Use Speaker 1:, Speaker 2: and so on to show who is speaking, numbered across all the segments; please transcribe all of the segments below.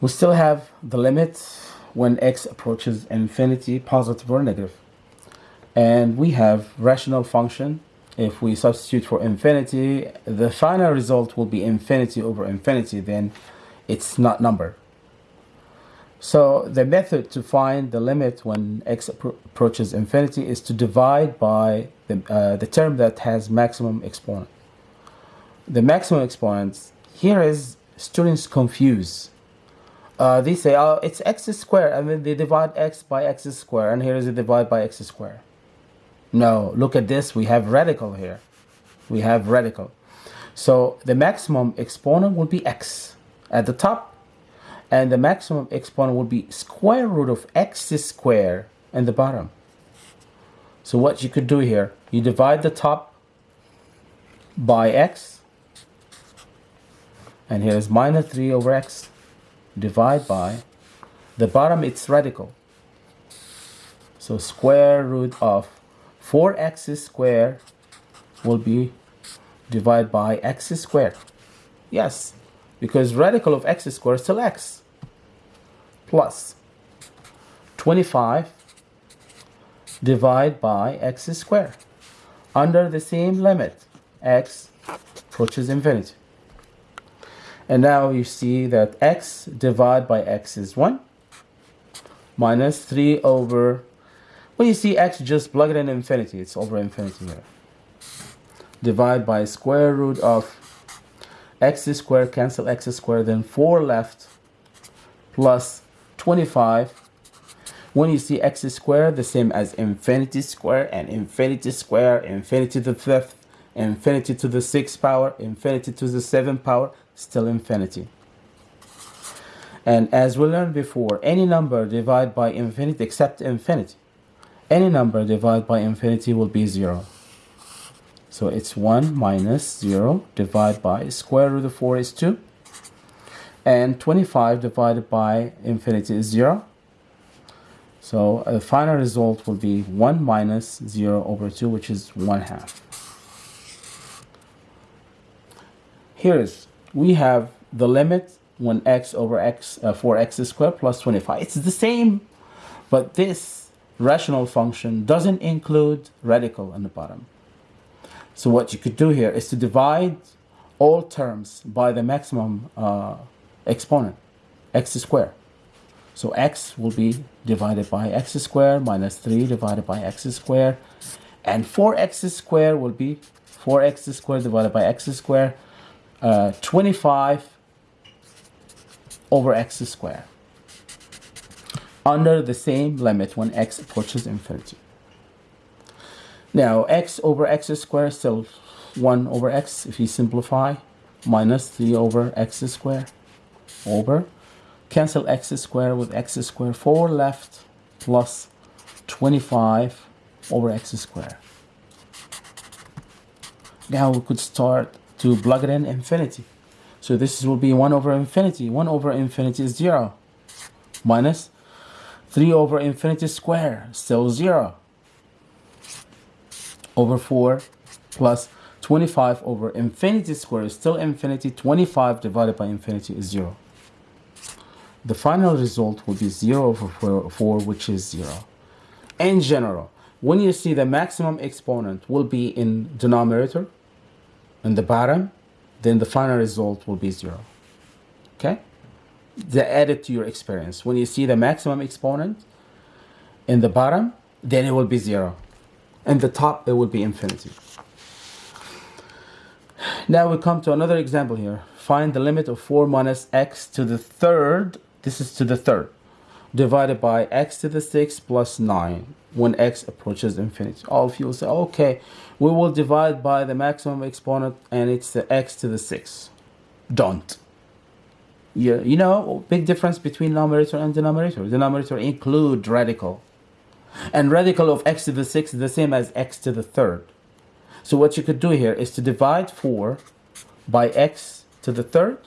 Speaker 1: We still have the limit when x approaches infinity, positive or negative. And we have rational function. If we substitute for infinity, the final result will be infinity over infinity, then it's not number. So the method to find the limit when x approaches infinity is to divide by the, uh, the term that has maximum exponent. The maximum exponents, here is students confuse. Uh, they say, oh, it's x squared, and then they divide x by x squared, and here is a divide by x squared. No, look at this, we have radical here. We have radical. So the maximum exponent will be x at the top and the maximum exponent will be square root of x squared in the bottom. So what you could do here, you divide the top by x, and here is minus 3 over x, divide by, the bottom it's radical. So square root of 4x squared will be divided by x squared. Yes, because radical of x squared is still x plus 25 divided by x squared under the same limit x approaches infinity and now you see that x divided by x is 1 minus 3 over when you see x just plug it in infinity. It's over infinity here. Divide by square root of x squared cancel x squared then 4 left plus 25 when you see x squared the same as infinity square and infinity square infinity to the fifth infinity to the sixth power infinity to the seventh power still infinity and as we learned before any number divided by infinity except infinity any number divided by infinity will be zero so it's 1 minus 0 divided by square root of 4 is 2. And 25 divided by infinity is 0. So uh, the final result will be 1 minus 0 over 2, which is 1 half. Here is, we have the limit when x over x, uh, 4x squared plus 25. It's the same, but this rational function doesn't include radical in the bottom. So what you could do here is to divide all terms by the maximum uh, exponent, x squared. So x will be divided by x squared minus 3 divided by x squared. And 4x squared will be 4x squared divided by x squared, uh, 25 over x squared under the same limit when x approaches infinity. Now x over x squared is still 1 over x if you simplify minus 3 over x squared over cancel x squared with x squared 4 left plus 25 over x squared. Now we could start to plug it in infinity. So this will be 1 over infinity. 1 over infinity is 0 minus 3 over infinity square still 0 over 4 plus 25 over infinity squared is still infinity. 25 divided by infinity is 0. The final result will be 0 over 4, 4 which is 0. In general, when you see the maximum exponent will be in denominator, in the bottom, then the final result will be 0. Okay? The added to your experience. When you see the maximum exponent in the bottom, then it will be 0 and the top it will be infinity. Now we come to another example here. Find the limit of 4 minus x to the third, this is to the third, divided by x to the 6 plus 9 when x approaches infinity. All of you will say, okay, we will divide by the maximum exponent and it's the x to the 6. Don't. You, you know, big difference between numerator and denominator. Denominator include radical and radical of x to the 6 is the same as x to the third. So what you could do here is to divide 4 by x to the third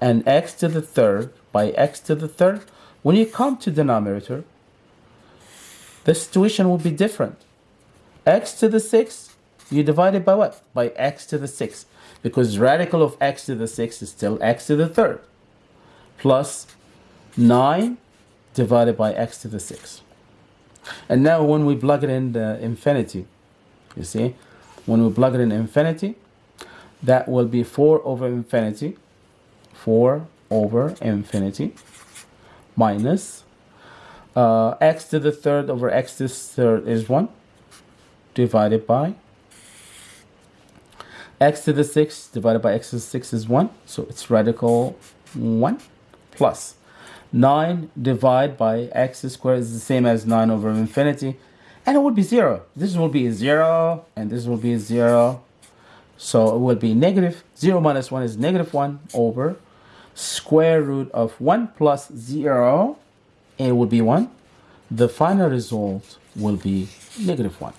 Speaker 1: and x to the third by x to the third. When you come to denominator, the situation will be different. x to the 6, you divide it by what? By x to the 6. Because radical of x to the 6 is still x to the third. plus 9 divided by x to the 6. And now when we plug it in the infinity, you see, when we plug it in infinity, that will be 4 over infinity, 4 over infinity, minus uh, x to the third over x to the third is 1, divided by x to the 6 divided by x to the 6 is 1, so it's radical 1 plus 9 divided by x squared is the same as 9 over infinity. And it would be 0 this will be 0 and this will be 0 so it will be negative 0 minus 1 is negative 1 over square root of 1 plus 0 and it would be 1 the final result will be negative 1